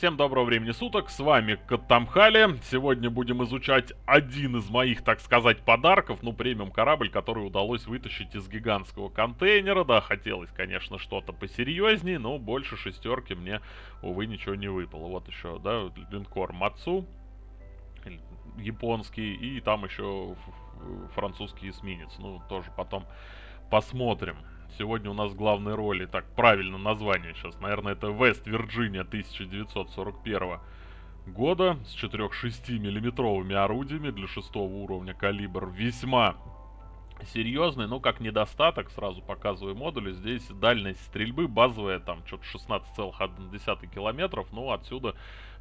Всем доброго времени суток, с вами Катамхали. Сегодня будем изучать один из моих, так сказать, подарков, ну, премиум корабль, который удалось вытащить из гигантского контейнера. Да, хотелось, конечно, что-то посерьезнее, но больше шестерки мне, увы, ничего не выпало. Вот еще, да, линкор Мацу, японский, и там еще французский эсминец. Ну, тоже потом посмотрим. Сегодня у нас главной роли, так, правильно название сейчас, наверное, это Вест Вирджиния 1941 года с 4,6 миллиметровыми орудиями для шестого уровня калибр. Весьма серьезный, но как недостаток, сразу показываю модули, здесь дальность стрельбы базовая, там, что-то 16,1 километров, ну, отсюда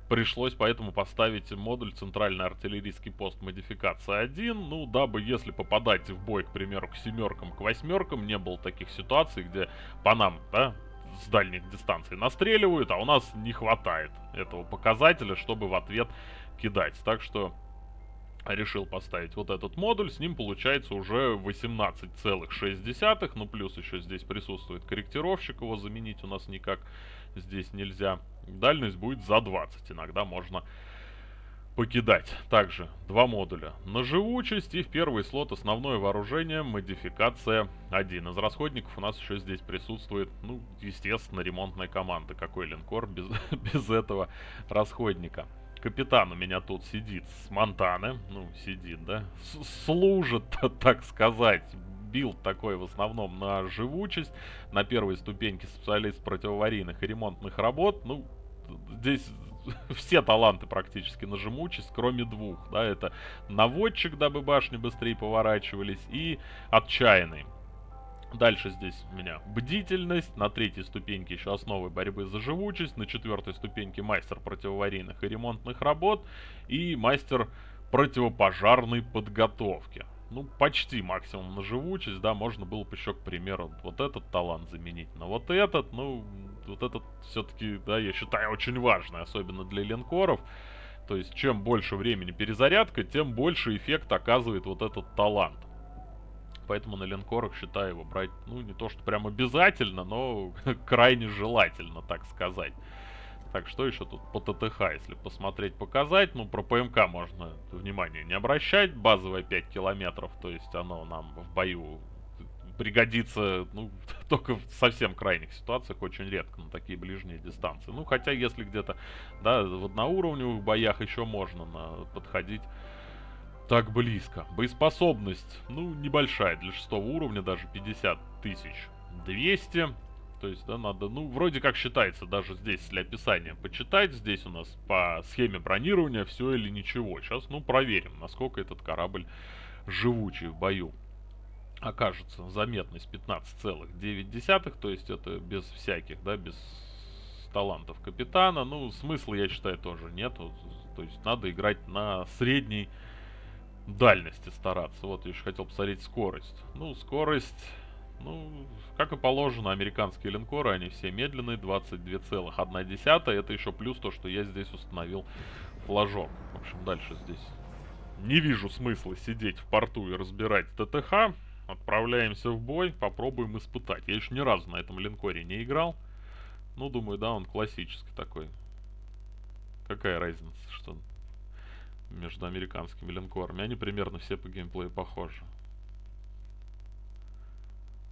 Пришлось поэтому поставить модуль центральный артиллерийский пост модификация 1, ну, дабы если попадать в бой, к примеру, к семеркам, к восьмеркам, не было таких ситуаций, где по нам, да, с дальних дистанций настреливают, а у нас не хватает этого показателя, чтобы в ответ кидать. Так что решил поставить вот этот модуль, с ним получается уже 18,6, ну плюс еще здесь присутствует корректировщик, его заменить у нас никак здесь нельзя. Дальность будет за 20. Иногда можно покидать. Также два модуля на живучесть и в первый слот основное вооружение модификация 1. Из расходников у нас еще здесь присутствует, ну, естественно, ремонтная команда. Какой линкор без, без этого расходника. Капитан у меня тут сидит с Монтаны, ну, сидит, да, с служит, так сказать, билд такой в основном на живучесть, на первой ступеньке специалист противоаварийных и ремонтных работ, ну, здесь все таланты практически на живучесть, кроме двух. Да, это наводчик, дабы башни быстрее поворачивались, и отчаянный. Дальше здесь у меня бдительность, на третьей ступеньке еще основы борьбы за живучесть, на четвертой ступеньке мастер противоаварийных и ремонтных работ и мастер противопожарной подготовки ну, почти максимум на живучесть, да, можно было бы еще, к примеру, вот этот талант заменить на вот этот, ну, вот этот все-таки, да, я считаю, очень важный, особенно для линкоров. То есть, чем больше времени перезарядка, тем больше эффект оказывает вот этот талант. Поэтому на линкорах считаю его брать, ну, не то что прям обязательно, но крайне желательно, так сказать. Так, что еще тут по ТТХ, если посмотреть, показать? Ну, про ПМК можно внимание не обращать. Базовая 5 километров, то есть оно нам в бою пригодится, ну, только в совсем крайних ситуациях, очень редко на такие ближние дистанции. Ну, хотя, если где-то, да, в одноуровневых боях еще можно на, подходить так близко. Боеспособность, ну, небольшая, для шестого уровня даже 50 тысяч 200. То есть, да, надо, ну, вроде как считается даже здесь для описания почитать. Здесь у нас по схеме бронирования все или ничего. Сейчас, ну, проверим, насколько этот корабль живучий в бою. Окажется заметность 15,9, то есть это без всяких, да, без талантов капитана. Ну, смысла, я считаю, тоже нет. То есть надо играть на средней дальности стараться. Вот, я еще хотел посмотреть скорость. Ну, скорость ну, как и положено, американские линкоры, они все медленные, 22,1. Это еще плюс то, что я здесь установил флажок. В общем, дальше здесь не вижу смысла сидеть в порту и разбирать ТТХ. Отправляемся в бой, попробуем испытать. Я еще ни разу на этом линкоре не играл. Ну, думаю, да, он классический такой. Какая разница, что между американскими линкорами? Они примерно все по геймплею похожи.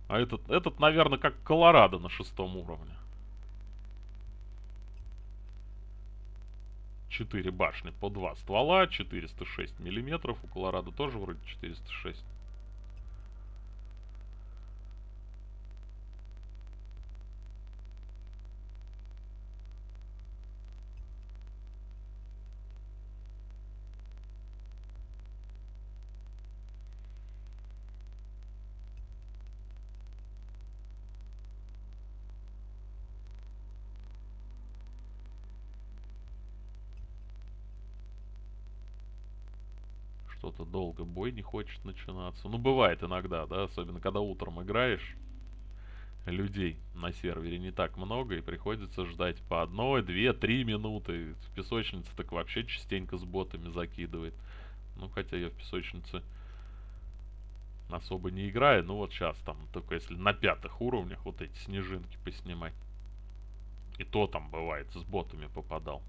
А этот, этот, наверное, как Колорадо на шестом уровне. Четыре башни по два ствола, 406 миллиметров. У Колорадо тоже вроде 406. Что-то долго бой не хочет начинаться. Ну, бывает иногда, да, особенно когда утром играешь, людей на сервере не так много, и приходится ждать по одной, две, три минуты. В песочнице так вообще частенько с ботами закидывает. Ну, хотя я в песочнице особо не играю, ну вот сейчас там, только если на пятых уровнях вот эти снежинки поснимать. И то там бывает, с ботами попадал.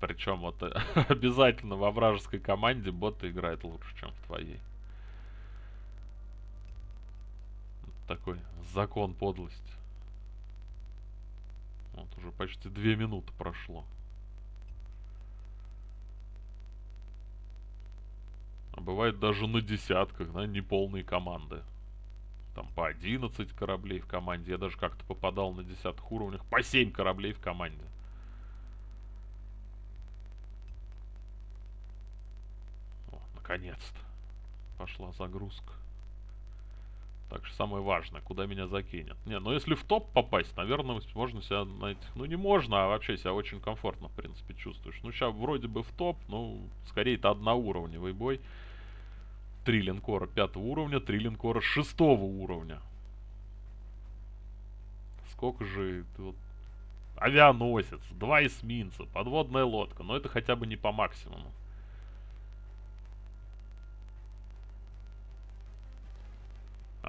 Причем вот обязательно во вражеской команде боты играет лучше, чем в твоей. Такой закон подлости. Вот уже почти две минуты прошло. А бывает даже на десятках, да, неполные команды. Там по 11 кораблей в команде. Я даже как-то попадал на десятых уровнях. По 7 кораблей в команде. О, наконец-то. Пошла загрузка. Так что самое важное, куда меня закинет. Не, ну если в топ попасть, наверное, можно себя на этих... Ну не можно, а вообще себя очень комфортно, в принципе, чувствуешь. Ну сейчас вроде бы в топ, ну скорее это одноуровневый бой. Три линкора пятого уровня, три линкора шестого уровня. Сколько же... Вот, авианосец, два эсминца, подводная лодка. Но это хотя бы не по максимуму.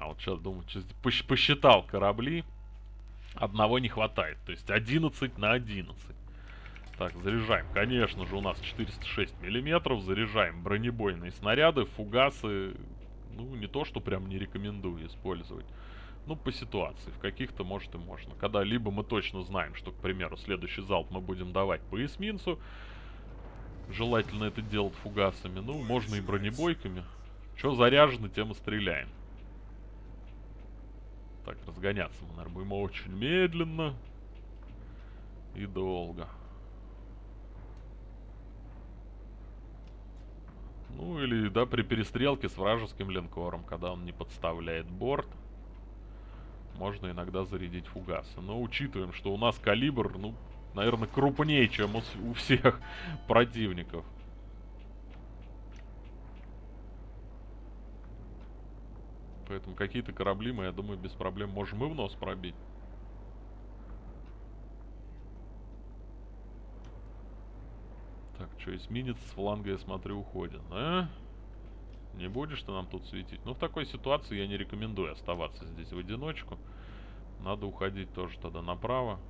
А вот сейчас думаю, посчитал корабли. Одного не хватает. То есть 11 на 11. Так, заряжаем. Конечно же, у нас 406 миллиметров. Заряжаем бронебойные снаряды, фугасы. Ну, не то, что прям не рекомендую использовать. Ну, по ситуации. В каких-то, может, и можно. Когда либо мы точно знаем, что, к примеру, следующий залп мы будем давать по эсминцу. Желательно это делать фугасами. Ну, можно и бронебойками. Что заряжено, тем и стреляем. Так, разгоняться мы, наверное, будем очень медленно и долго. Ну или, да, при перестрелке с вражеским линкором, когда он не подставляет борт, можно иногда зарядить фугасы. Но учитываем, что у нас калибр, ну, наверное, крупнее, чем у, у всех противников. Поэтому какие-то корабли мы, я думаю, без проблем можем и в нос пробить. Так, что, эсминец с фланга, я смотрю, уходит, а? Не будешь ты нам тут светить? Ну, в такой ситуации я не рекомендую оставаться здесь в одиночку. Надо уходить тоже тогда направо.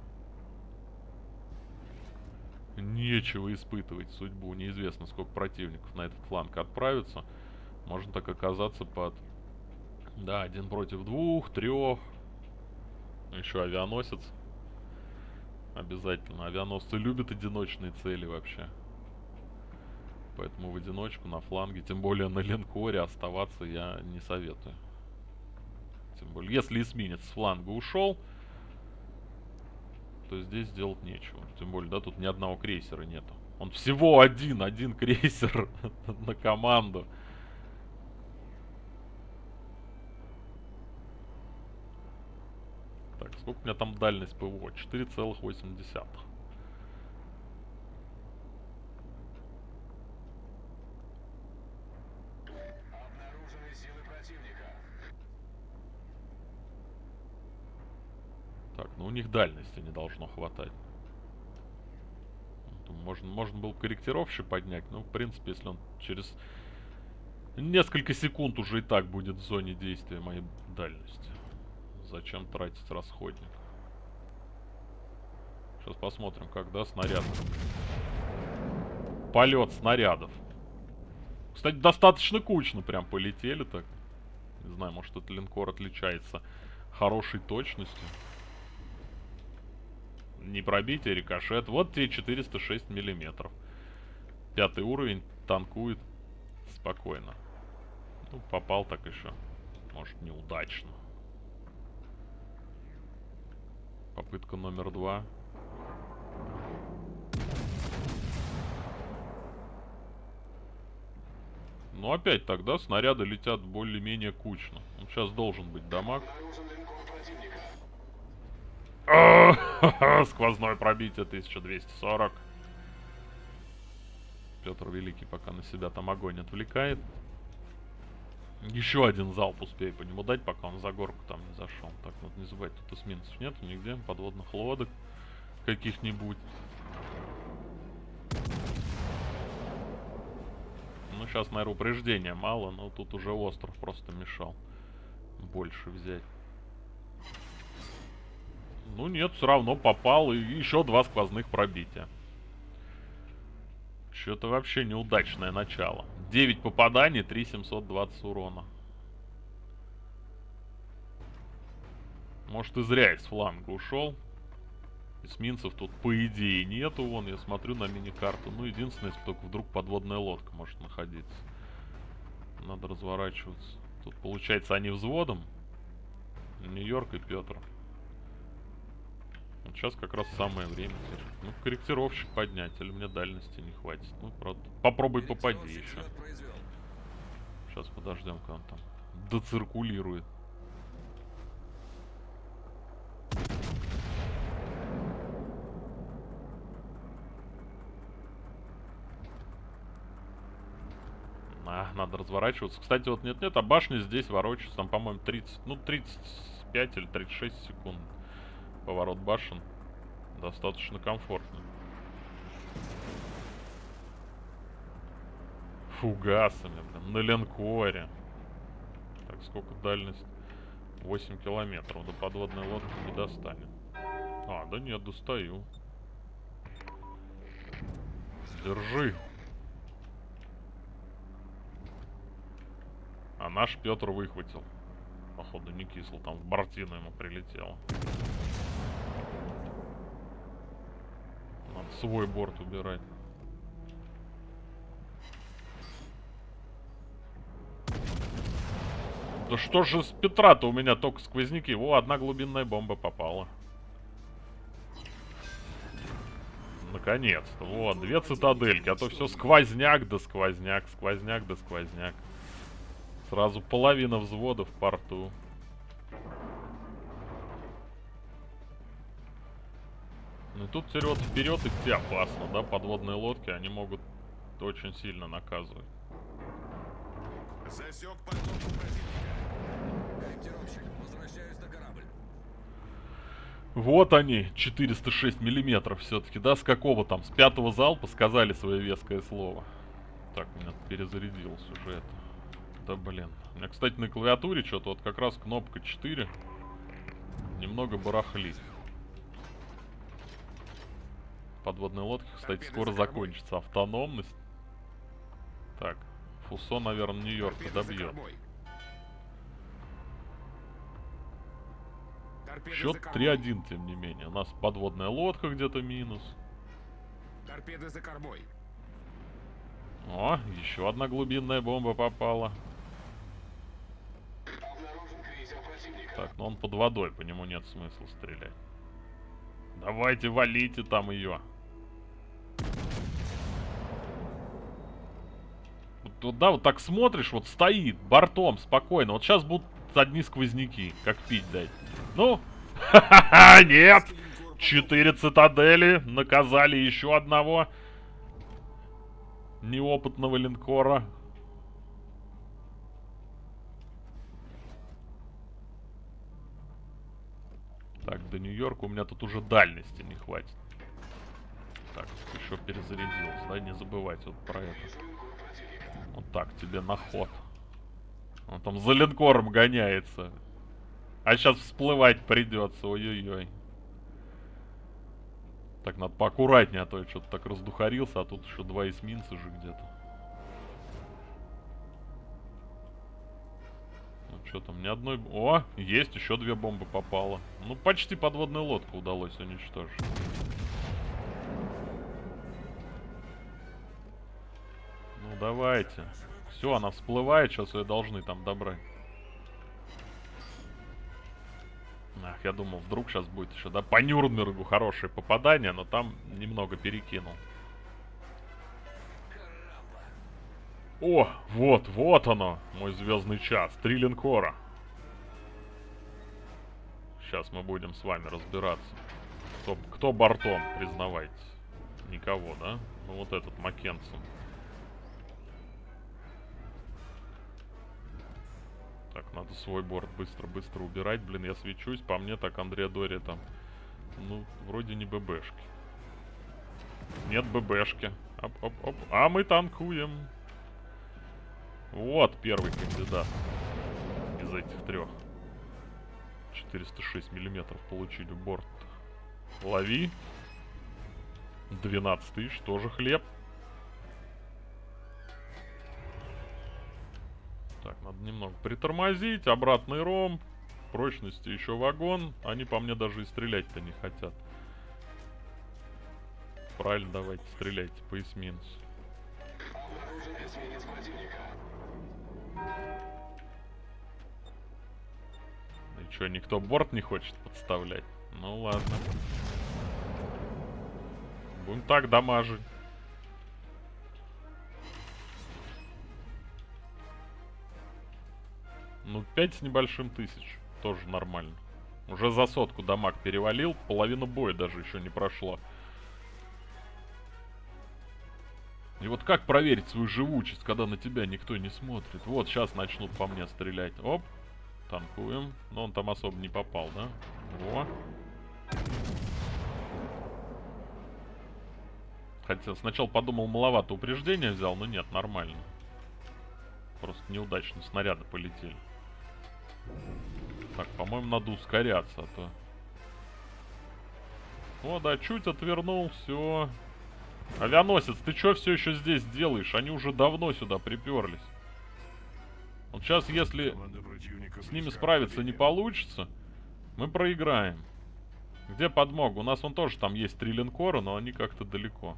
Нечего испытывать судьбу. Неизвестно, сколько противников на этот фланг отправится. Можно так оказаться под да, один против двух, трех. Еще авианосец. Обязательно. Авианосцы любят одиночные цели вообще. Поэтому в одиночку на фланге, тем более на линкоре, оставаться я не советую. Тем более, если эсминец с фланга ушел, то здесь делать нечего. Тем более, да, тут ни одного крейсера нету. Он всего один, один крейсер на команду. Так, сколько у меня там дальность ПВО? 4,8. Так, ну у них дальности не должно хватать. Можно, можно был корректировщик поднять, но в принципе, если он через несколько секунд уже и так будет в зоне действия моей дальности. Зачем тратить расходник? Сейчас посмотрим, когда снаряд. Полет снарядов. Кстати, достаточно кучно прям полетели так. Не знаю, может этот линкор отличается хорошей точностью. Не пробитие, рикошет. Вот тебе 406 миллиметров. Пятый уровень танкует спокойно. Ну, попал так еще. Может, неудачно. Попытка номер два. Ну опять тогда снаряды летят более-менее кучно. Он сейчас должен быть дамаг. Сквозное пробитие 1240. Петр Великий пока на себя там огонь отвлекает. Еще один залп успею по нему дать, пока он за горку там не зашел. Так, надо не забывать, тут эсминцев нет нигде, подводных лодок каких-нибудь. Ну, сейчас, наверное, упреждения мало, но тут уже остров просто мешал больше взять. Ну нет, все равно попал, и еще два сквозных пробития. Что-то вообще неудачное начало. 9 попаданий, 3720 урона. Может и зря из фланга ушел. Эсминцев тут по идее нету, вон я смотрю на мини-карту. Ну единственное, если только вдруг подводная лодка может находиться. Надо разворачиваться. Тут получается они взводом. Нью-Йорк и Петр. Вот сейчас как раз самое время. Ну, корректировщик поднять, или мне дальности не хватит. Ну, правда. Попробуй попади еще. Сейчас подождем, когда он там доциркулирует. А, надо разворачиваться. Кстати, вот нет-нет, а башня здесь ворочается. Там, по-моему, 30, ну, 35 или 36 секунд. Поворот башен. Достаточно комфортно. Фугасами, блин, на линкоре. Так, сколько дальность? 8 километров. До подводной лодки не достанет. А, да нет, достаю. Держи. А наш Петр выхватил. Походу не кисло, там в бортину ему прилетело. Свой борт убирать. Да что же с Петра-то у меня только сквозняки? Во, одна глубинная бомба попала. Наконец-то. Вот, две цитадельки. А то все сквозняк да сквозняк, сквозняк да сквозняк. Сразу половина взвода в порту. Тут вот вперед идти опасно, да? Подводные лодки, они могут очень сильно наказывать. Засек подводку противника. Корректировщик, возвращаюсь на корабль. Вот они, 406 миллиметров все-таки, да? С какого там? С пятого залпа сказали свое веское слово. Так, меня перезарядился уже это. Да блин. У меня, кстати, на клавиатуре что-то вот как раз кнопка 4 немного барахлит. Подводные лодки, кстати, скоро закончится. Автономность. Так, Фусо, наверное, Нью-Йорка добьет. Счет 3-1, тем не менее. У нас подводная лодка где-то минус. Торпеды за кормой. О, еще одна глубинная бомба попала. Так, но он под водой, по нему нет смысла стрелять. Давайте валите там ее. Вот, да, вот так смотришь, вот стоит бортом спокойно. Вот сейчас будут одни сквозняки, как пить дать. Ну, нет! Четыре цитадели, наказали еще одного неопытного линкора. Так, до Нью-Йорка у меня тут уже дальности не хватит. Так, еще перезарядился, да, не забывайте вот про это. Вот так, тебе на ход. Он там за линкором гоняется. А сейчас всплывать придется, ой-ой-ой. Так, надо поаккуратнее, а то я что-то так раздухарился, а тут еще два эсминца же где-то. Что там, ни одной... О, есть, еще две бомбы попало. Ну, почти подводную лодку удалось уничтожить. Давайте. Все, она всплывает, сейчас ее должны там добрать. Ах, я думал, вдруг сейчас будет еще, да, по Нюрнбергу хорошее попадание, но там немного перекинул. О, вот, вот оно, мой звездный час. Три линкора. Сейчас мы будем с вами разбираться. Кто, кто бортом, признавайте. Никого, да? Ну вот этот Маккенсон. Так, надо свой борт быстро-быстро убирать. Блин, я свечусь. По мне так Андрея Дори там... Ну, вроде не ББшки. Нет ББшки. Оп-оп-оп. А мы танкуем. Вот первый кандидат из этих трех. 406 миллиметров получили борт. Лови. 12 тысяч, тоже хлеб. Надо немного притормозить, обратный ромб, прочности еще вагон. Они по мне даже и стрелять-то не хотят. Правильно, давайте стреляйте по эсминцу. И что, никто борт не хочет подставлять? Ну ладно. Будем так дамажить. Ну, 5 с небольшим тысяч. Тоже нормально. Уже за сотку дамаг перевалил. Половина боя даже еще не прошла. И вот как проверить свою живучесть, когда на тебя никто не смотрит? Вот, сейчас начнут по мне стрелять. Оп. Танкуем. Но он там особо не попал, да? Во. Хотя сначала подумал, маловато упреждения взял, но нет, нормально. Просто неудачно снаряды полетели. Так, по-моему, надо ускоряться, а то... О, да, чуть отвернул, все. Авианосец, ты что все еще здесь делаешь? Они уже давно сюда приперлись. Вот сейчас, если с ними справиться не получится, мы проиграем. Где подмога? У нас он тоже там есть три линкора, но они как-то далеко.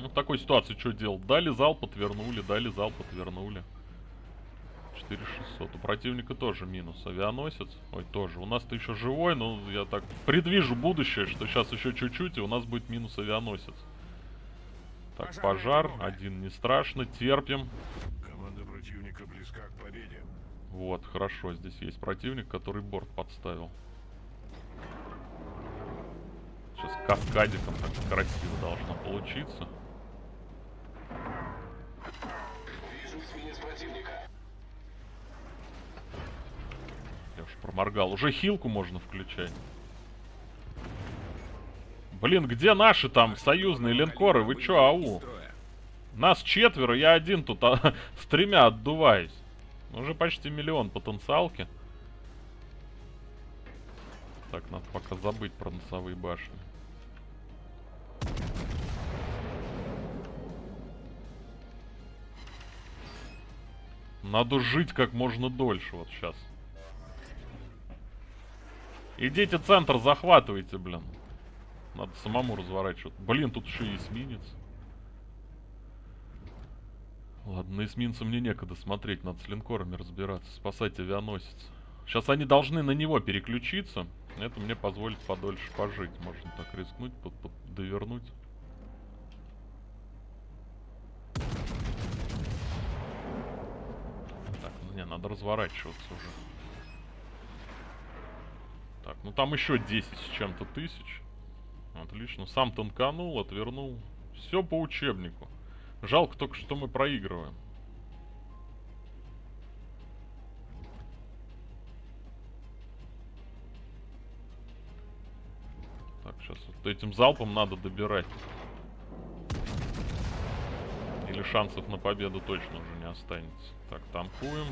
Ну, в такой ситуации что делать? Дали зал, подвернули, дали зал, подвернули. 4600. У противника тоже минус. Авианосец. Ой, тоже. У нас-то еще живой, но я так предвижу будущее, что сейчас еще чуть-чуть, и у нас будет минус авианосец. Так, пожар. Один не страшно. Терпим. Команда противника близка к победе. Вот, хорошо. Здесь есть противник, который борт подставил. Сейчас каскадиком так красиво должно получиться. Я уж проморгал. Уже хилку можно включать. Блин, где наши там союзные линкоры? Вы чё, ау? Нас четверо, я один тут а, с тремя отдуваюсь. Уже почти миллион потенциалки. Так, надо пока забыть про носовые башни. Надо жить как можно дольше вот сейчас. Идите центр захватывайте, блин. Надо самому разворачивать. Блин, тут еще и эсминец. Ладно, на эсминца мне некогда смотреть, надо с линкорами разбираться, спасать авианосец. Сейчас они должны на него переключиться. Это мне позволит подольше пожить. Можно так рискнуть, под, под, довернуть. Не, надо разворачиваться уже. Так, ну там еще 10 с чем-то тысяч. Отлично. Сам танканул, отвернул. Все по учебнику. Жалко только, что мы проигрываем. Так, сейчас вот этим залпом надо добирать. Или шансов на победу точно уже не останется. Так, танкуем.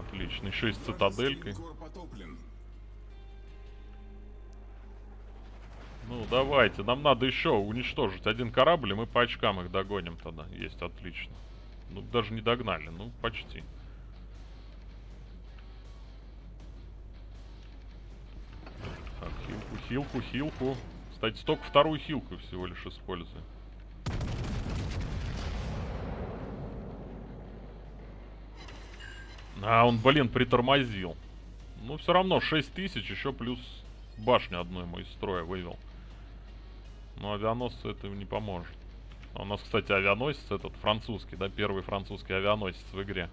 Отлично. Еще и с цитаделькой. Ну, давайте. Нам надо еще уничтожить один корабль, и мы по очкам их догоним тогда. Есть, отлично. Ну, даже не догнали. Ну, почти. Так, хилку, хилку, хилку. Кстати, столько вторую хилку всего лишь используем. А, он, блин, притормозил. Ну, все равно 6 тысяч, еще плюс башню одну ему из строя вывел. Но авианосцу это не поможет. А у нас, кстати, авианосец этот французский, да, первый французский авианосец в игре.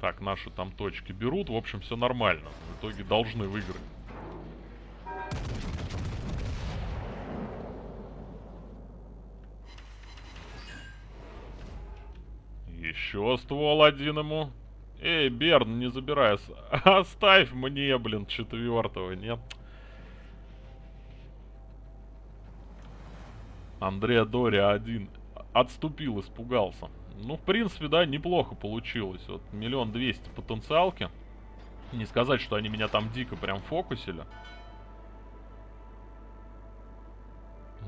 Так, наши там точки берут, в общем, все нормально. В итоге должны выиграть. Еще ствол один ему. Эй, Берн, не забирай. Оставь мне, блин, четвертого, нет? Андреа Дория один отступил, испугался. Ну, в принципе, да, неплохо получилось. Вот миллион двести потенциалки. Не сказать, что они меня там дико прям фокусили.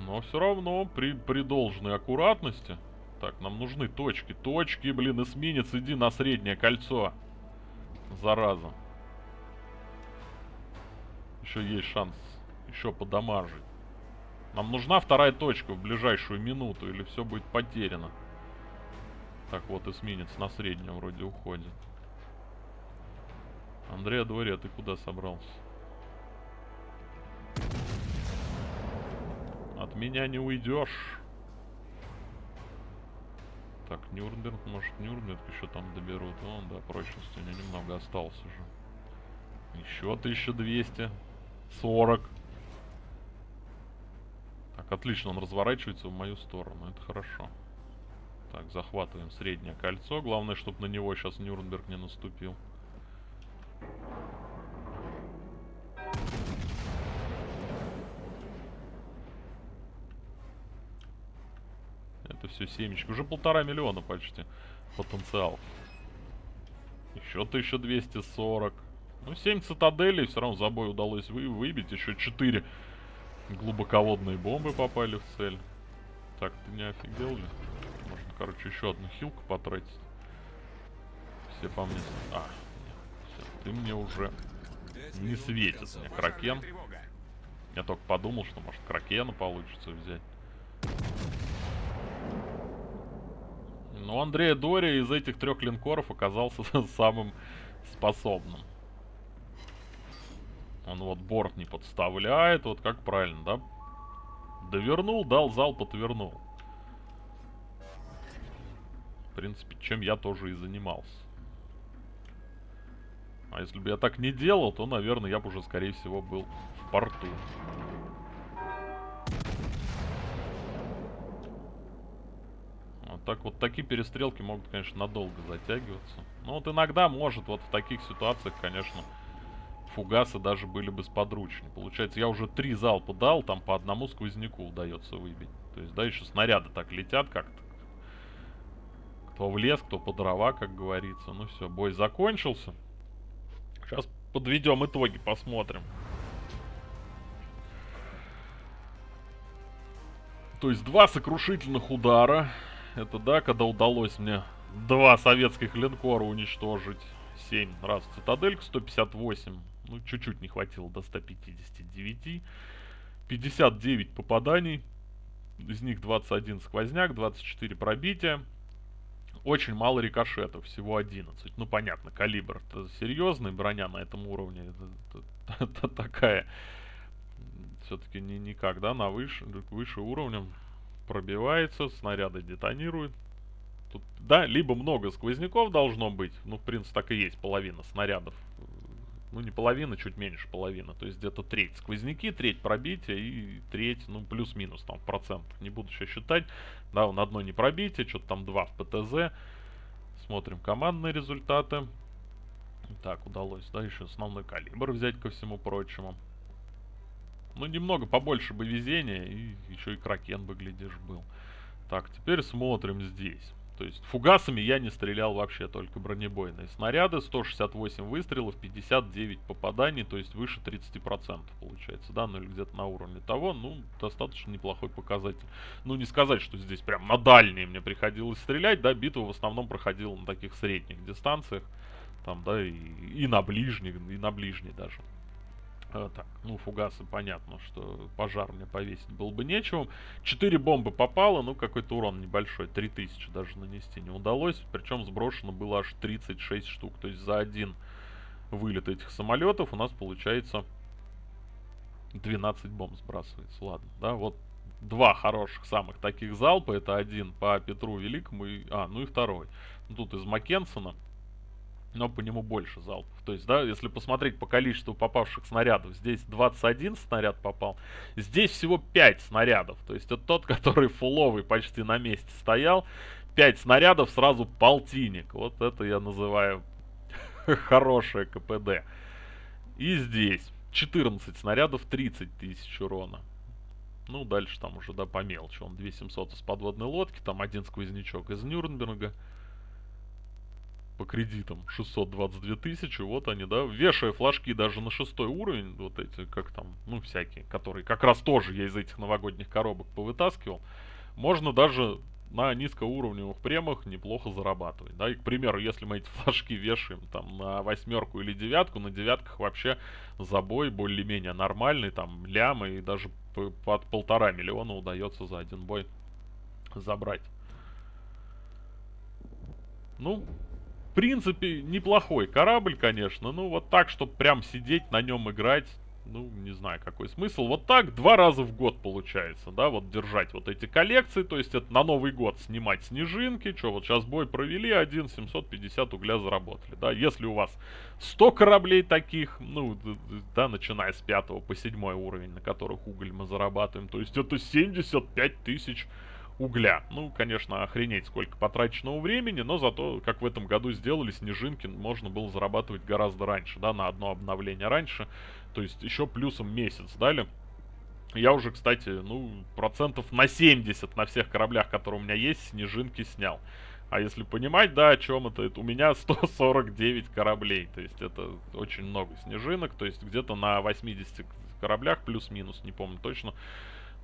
Но все равно при, при должной аккуратности. Так, нам нужны точки. Точки, блин, эсминец, иди на среднее кольцо. Зараза. Еще есть шанс еще подамажить. Нам нужна вторая точка в ближайшую минуту, или все будет потеряно. Так, вот эсминец на среднем вроде уходит. Андрей Адвория, ты куда собрался? От меня не уйдешь. Так, Нюрнберг, может Нюрнберг еще там доберут. О, да, прочности у меня немного осталось уже. Еще 1200. 40. Так, отлично, он разворачивается в мою сторону. Это хорошо. Так, захватываем среднее кольцо. Главное, чтобы на него сейчас Нюрнберг не наступил. Это все семечки. Уже полтора миллиона почти потенциал. Еще 1240. Ну, 7 цитаделей все равно за бой удалось вы выбить. Еще 4 глубоководные бомбы попали в цель. Так, ты не офигел ли? Можно, короче, еще одну хилку потратить. Все по мне... А, нет, все, ты мне уже не светит мне Кракен. Я только подумал, что может Кракена получится взять. Но Андрея Дори из этих трех линкоров оказался самым способным. Он вот борт не подставляет, вот как правильно, да? Довернул, дал залп, отвернул. В принципе, чем я тоже и занимался. А если бы я так не делал, то, наверное, я бы уже, скорее всего, был в порту. Так вот такие перестрелки могут, конечно, надолго затягиваться. Но вот иногда может, вот в таких ситуациях, конечно, фугасы даже были бы сподручнее. Получается, я уже три залпа дал, там по одному сквозняку удается выбить. То есть, да, еще снаряды так летят как-то. Кто в лес, кто по дрова, как говорится. Ну все, бой закончился. Сейчас подведем итоги, посмотрим. То есть два сокрушительных удара. Это да, когда удалось мне два советских линкора уничтожить. 7 раз цитаделька, 158 ну, чуть-чуть не хватило до 159. 59 попаданий. Из них 21 сквозняк, 24 пробития. Очень мало рикошетов, всего 11. Ну, понятно, калибр серьезный, броня на этом уровне это, это, это такая. Все-таки не никак, да, на выше, выше уровнем пробивается, снаряды детонируют. Тут, да, либо много сквозняков должно быть, ну, в принципе, так и есть, половина снарядов. Ну не половина, чуть меньше половины, то есть где-то треть сквозняки, треть пробития и треть, ну плюс-минус там в процентах, не буду сейчас считать, да, на одно не пробитие, что-то там два в ПТЗ, смотрим командные результаты, так, удалось, да, еще основной калибр взять ко всему прочему, ну немного побольше бы везения и еще и кракен бы, глядишь, был. Так, теперь смотрим здесь. То есть фугасами я не стрелял вообще, только бронебойные снаряды. 168 выстрелов, 59 попаданий, то есть выше 30% получается, да, ну или где-то на уровне того. Ну, достаточно неплохой показатель. Ну, не сказать, что здесь прям на дальние мне приходилось стрелять, да, битва в основном проходила на таких средних дистанциях. Там, да, и, и на ближних, и на ближней даже. А, так, ну, фугасы, понятно, что пожар мне повесить было бы нечего. Четыре бомбы попало, ну, какой-то урон небольшой, 3000 даже нанести не удалось. Причем сброшено было аж 36 штук. То есть за один вылет этих самолетов у нас получается 12 бомб сбрасывается. Ладно, да, вот два хороших самых таких залпа. Это один по Петру Великому, и, а, ну и второй. Тут из Маккенсона но по нему больше залпов. То есть, да, если посмотреть по количеству попавших снарядов, здесь 21 снаряд попал, здесь всего 5 снарядов. То есть, это тот, который фуловый почти на месте стоял. 5 снарядов, сразу полтинник. Вот это я называю хорошее КПД. И здесь 14 снарядов, 30 тысяч урона. Ну, дальше там уже, да, по мелочи. Он 2700 из подводной лодки, там один сквознячок из Нюрнберга. По кредитам 622 тысячи, вот они, да, вешая флажки даже на шестой уровень, вот эти, как там, ну, всякие, которые как раз тоже я из этих новогодних коробок повытаскивал, можно даже на низкоуровневых премах неплохо зарабатывать. Да, и, к примеру, если мы эти флажки вешаем там на восьмерку или девятку, на девятках вообще забой более-менее нормальный, там лямы и даже под полтора миллиона удается за один бой забрать. Ну, принципе, неплохой корабль, конечно. Ну, вот так, чтобы прям сидеть на нем играть, ну, не знаю, какой смысл. Вот так два раза в год получается, да, вот держать вот эти коллекции, то есть это на Новый год снимать снежинки, что вот сейчас бой провели, один 750 угля заработали, да, если у вас 100 кораблей таких, ну, да, начиная с 5 по 7 уровень, на которых уголь мы зарабатываем, то есть это 75 тысяч угля. Ну, конечно, охренеть сколько потраченного времени, но зато, как в этом году сделали снежинки, можно было зарабатывать гораздо раньше, да, на одно обновление раньше. То есть еще плюсом месяц дали. Я уже, кстати, ну, процентов на 70 на всех кораблях, которые у меня есть, снежинки снял. А если понимать, да, о чем это, это у меня 149 кораблей. То есть это очень много снежинок. То есть где-то на 80 кораблях, плюс-минус, не помню точно,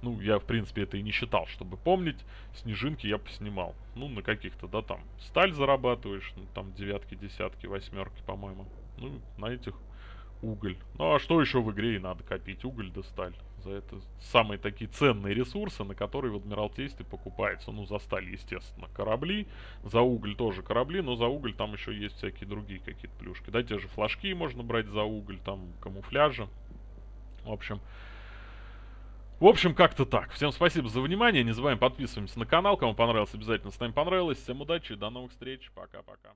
ну, я, в принципе, это и не считал, чтобы помнить. Снежинки я поснимал. Ну, на каких-то, да, там, сталь зарабатываешь, ну, там, девятки, десятки, восьмерки, по-моему. Ну, на этих уголь. Ну, а что еще в игре и надо копить? Уголь да сталь. За это самые такие ценные ресурсы, на которые в Адмиралтействе покупается. Ну, за сталь, естественно, корабли. За уголь тоже корабли, но за уголь там еще есть всякие другие какие-то плюшки. Да, те же флажки можно брать за уголь, там, камуфляжи. В общем, в общем, как-то так. Всем спасибо за внимание. Не забываем подписываемся на канал. Кому понравилось, обязательно ставим понравилось. Всем удачи до новых встреч. Пока-пока.